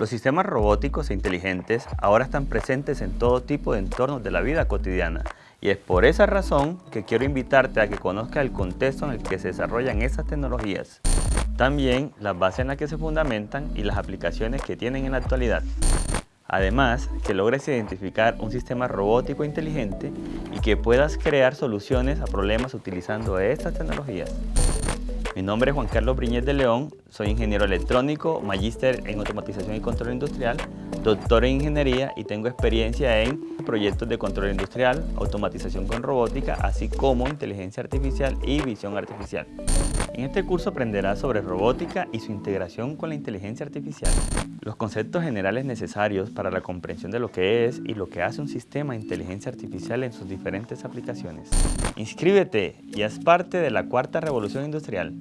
Los sistemas robóticos e inteligentes ahora están presentes en todo tipo de entornos de la vida cotidiana y es por esa razón que quiero invitarte a que conozcas el contexto en el que se desarrollan estas tecnologías, también las bases en las que se fundamentan y las aplicaciones que tienen en la actualidad. Además, que logres identificar un sistema robótico inteligente y que puedas crear soluciones a problemas utilizando estas tecnologías. Mi nombre es Juan Carlos Briñez de León, soy ingeniero electrónico, magíster en automatización y control industrial, doctor en ingeniería y tengo experiencia en proyectos de control industrial, automatización con robótica, así como inteligencia artificial y visión artificial. En este curso aprenderás sobre robótica y su integración con la inteligencia artificial, los conceptos generales necesarios para la comprensión de lo que es y lo que hace un sistema de inteligencia artificial en sus diferentes aplicaciones. Inscríbete y haz parte de la cuarta revolución industrial.